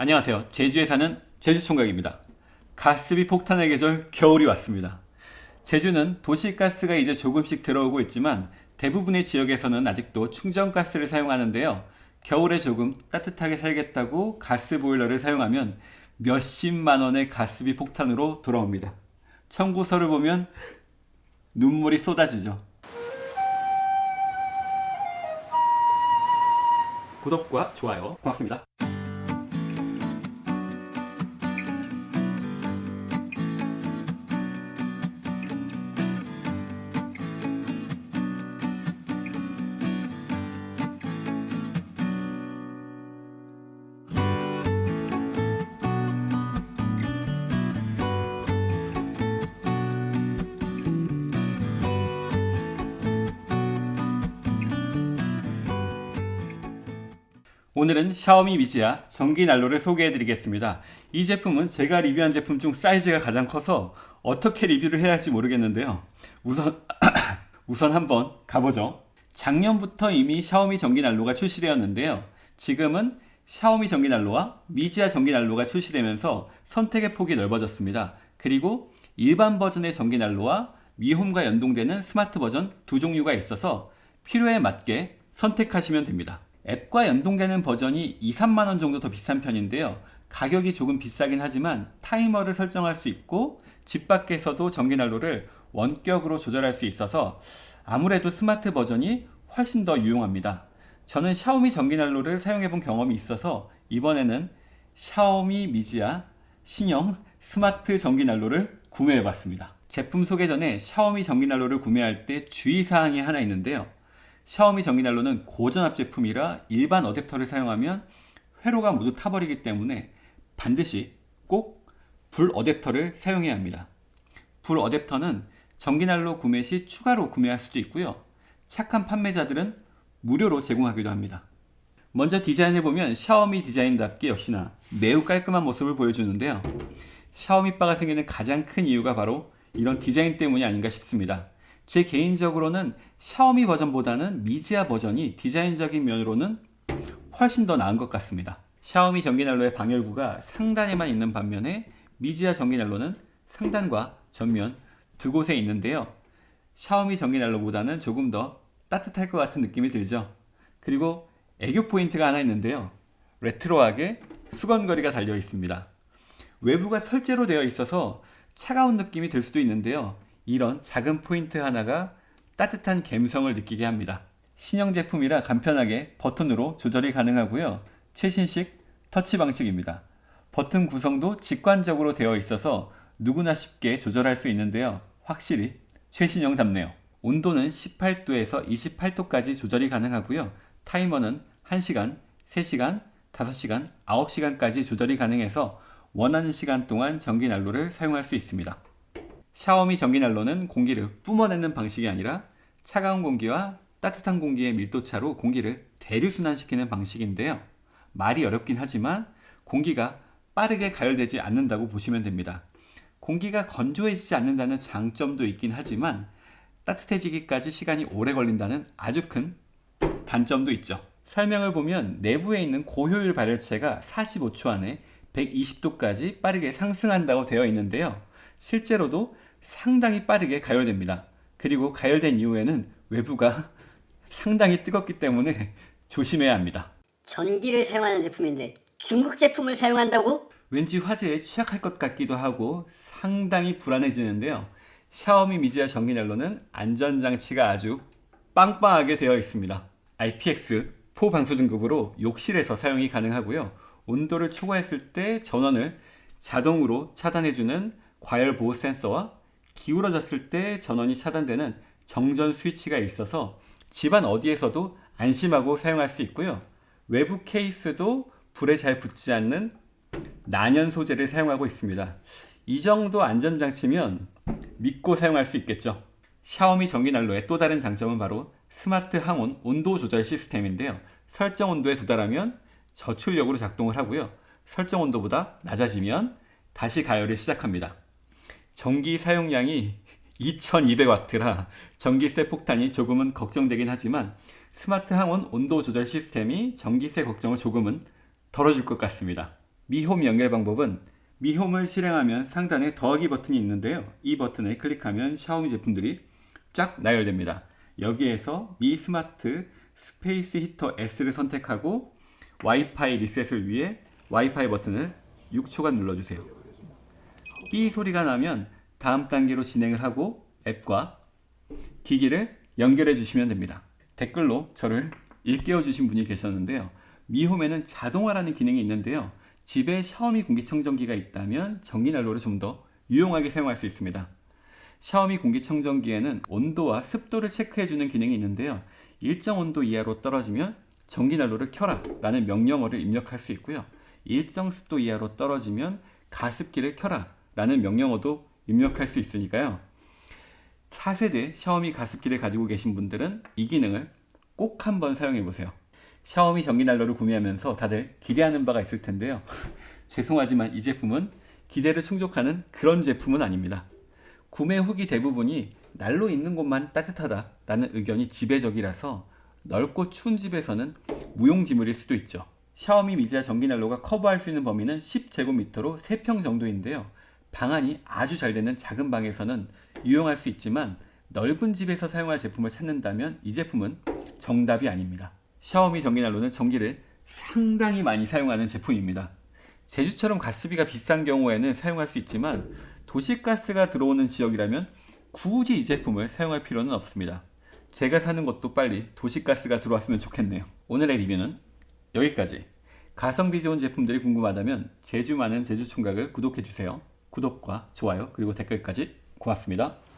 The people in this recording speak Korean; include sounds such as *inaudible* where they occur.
안녕하세요. 제주에 사는 제주총각입니다. 가스비 폭탄의 계절 겨울이 왔습니다. 제주는 도시가스가 이제 조금씩 들어오고 있지만 대부분의 지역에서는 아직도 충전가스를 사용하는데요. 겨울에 조금 따뜻하게 살겠다고 가스보일러를 사용하면 몇십만 원의 가스비 폭탄으로 돌아옵니다. 청구서를 보면 눈물이 쏟아지죠. 구독과 좋아요 고맙습니다. 오늘은 샤오미 미지아 전기 난로를 소개해 드리겠습니다. 이 제품은 제가 리뷰한 제품 중 사이즈가 가장 커서 어떻게 리뷰를 해야 할지 모르겠는데요. 우선 *coughs* 우선 한번 가보죠. 작년부터 이미 샤오미 전기 난로가 출시되었는데요. 지금은 샤오미 전기 난로와 미지아 전기 난로가 출시되면서 선택의 폭이 넓어졌습니다. 그리고 일반 버전의 전기 난로와 미홈과 연동되는 스마트 버전 두 종류가 있어서 필요에 맞게 선택하시면 됩니다. 앱과 연동되는 버전이 2, 3만원 정도 더 비싼 편인데요. 가격이 조금 비싸긴 하지만 타이머를 설정할 수 있고 집 밖에서도 전기난로를 원격으로 조절할 수 있어서 아무래도 스마트 버전이 훨씬 더 유용합니다. 저는 샤오미 전기난로를 사용해 본 경험이 있어서 이번에는 샤오미 미지아 신형 스마트 전기난로를 구매해 봤습니다. 제품 소개 전에 샤오미 전기난로를 구매할 때 주의사항이 하나 있는데요. 샤오미 전기난로는 고전압 제품이라 일반 어댑터를 사용하면 회로가 모두 타버리기 때문에 반드시 꼭 불 어댑터를 사용해야 합니다. 불 어댑터는 전기난로 구매 시 추가로 구매할 수도 있고요. 착한 판매자들은 무료로 제공하기도 합니다. 먼저 디자인해보면 샤오미 디자인답게 역시나 매우 깔끔한 모습을 보여주는데요. 샤오미 바가 생기는 가장 큰 이유가 바로 이런 디자인 때문이 아닌가 싶습니다. 제 개인적으로는 샤오미 버전보다는 미지아 버전이 디자인적인 면으로는 훨씬 더 나은 것 같습니다. 샤오미 전기난로의 방열구가 상단에만 있는 반면에 미지아 전기난로는 상단과 전면 두 곳에 있는데요. 샤오미 전기난로보다는 조금 더 따뜻할 것 같은 느낌이 들죠. 그리고 애교 포인트가 하나 있는데요. 레트로하게 수건걸이가 달려 있습니다. 외부가 철재로 되어 있어서 차가운 느낌이 들 수도 있는데요. 이런 작은 포인트 하나가 따뜻한 감성을 느끼게 합니다. 신형 제품이라 간편하게 버튼으로 조절이 가능하고요. 최신식 터치 방식입니다. 버튼 구성도 직관적으로 되어 있어서 누구나 쉽게 조절할 수 있는데요. 확실히 최신형답네요. 온도는 18도에서 28도까지 조절이 가능하고요. 타이머는 1시간, 3시간, 5시간, 9시간까지 조절이 가능해서 원하는 시간 동안 전기난로를 사용할 수 있습니다. 샤오미 전기난로는 공기를 뿜어내는 방식이 아니라 차가운 공기와 따뜻한 공기의 밀도차로 공기를 대류순환시키는 방식인데요. 말이 어렵긴 하지만 공기가 빠르게 가열되지 않는다고 보시면 됩니다. 공기가 건조해지지 않는다는 장점도 있긴 하지만 따뜻해지기까지 시간이 오래 걸린다는 아주 큰 단점도 있죠. 설명을 보면 내부에 있는 고효율 발열체가 45초 안에 120도까지 빠르게 상승한다고 되어 있는데요. 실제로도 상당히 빠르게 가열됩니다. 그리고 가열된 이후에는 외부가 상당히 뜨겁기 때문에 조심해야 합니다. 전기를 사용하는 제품인데 중국 제품을 사용한다고? 왠지 화재에 취약할 것 같기도 하고 상당히 불안해지는데요. 샤오미 미지아 전기난로는 안전장치가 아주 빵빵하게 되어 있습니다. IPX4 방수 등급으로 욕실에서 사용이 가능하고요. 온도를 초과했을 때 전원을 자동으로 차단해주는 과열 보호 센서와 기울어졌을 때 전원이 차단되는 정전 스위치가 있어서 집안 어디에서도 안심하고 사용할 수 있고요. 외부 케이스도 불에 잘 붙지 않는 난연 소재를 사용하고 있습니다. 이 정도 안전장치면 믿고 사용할 수 있겠죠. 샤오미 전기난로의 또 다른 장점은 바로 스마트 항온 온도 조절 시스템인데요. 설정 온도에 도달하면 저출력으로 작동을 하고요. 설정 온도보다 낮아지면 다시 가열을 시작합니다. 전기 사용량이 2200W라 전기세 폭탄이 조금은 걱정되긴 하지만 스마트 항온 온도 조절 시스템이 전기세 걱정을 조금은 덜어줄 것 같습니다. 미홈 연결 방법은 미홈을 실행하면 상단에 더하기 버튼이 있는데요. 이 버튼을 클릭하면 샤오미 제품들이 쫙 나열됩니다. 여기에서 Mi Smart Space Heater S를 선택하고 와이파이 리셋을 위해 와이파이 버튼을 6초간 눌러주세요. 삐 소리가 나면 다음 단계로 진행을 하고 앱과 기기를 연결해 주시면 됩니다. 댓글로 저를 일깨워 주신 분이 계셨는데요. 미홈에는 자동화라는 기능이 있는데요. 집에 샤오미 공기청정기가 있다면 전기난로를 좀 더 유용하게 사용할 수 있습니다. 샤오미 공기청정기에는 온도와 습도를 체크해 주는 기능이 있는데요. 일정 온도 이하로 떨어지면 전기난로를 켜라 라는 명령어를 입력할 수 있고요. 일정 습도 이하로 떨어지면 가습기를 켜라 라는 명령어도 입력할 수 있으니까요. 4세대 샤오미 가습기를 가지고 계신 분들은 이 기능을 꼭 한번 사용해 보세요. 샤오미 전기난로를 구매하면서 다들 기대하는 바가 있을 텐데요. *laughs* 죄송하지만 이 제품은 기대를 충족하는 그런 제품은 아닙니다. 구매 후기 대부분이 난로 있는 곳만 따뜻하다 라는 의견이 지배적이라서 넓고 추운 집에서는 무용지물일 수도 있죠. 샤오미 미지아 전기난로가 커버할 수 있는 범위는 10제곱미터로 3평 정도인데요. 방안이 아주 잘 되는 작은 방에서는 유용할 수 있지만 넓은 집에서 사용할 제품을 찾는다면 이 제품은 정답이 아닙니다. 샤오미 전기난로는 전기를 상당히 많이 사용하는 제품입니다. 제주처럼 가스비가 비싼 경우에는 사용할 수 있지만 도시가스가 들어오는 지역이라면 굳이 이 제품을 사용할 필요는 없습니다. 제가 사는 곳도 빨리 도시가스가 들어왔으면 좋겠네요. 오늘의 리뷰는 여기까지. 가성비 좋은 제품들이 궁금하다면 제주 많은 제주총각을 구독해주세요. 구독과 좋아요 그리고 댓글까지 고맙습니다.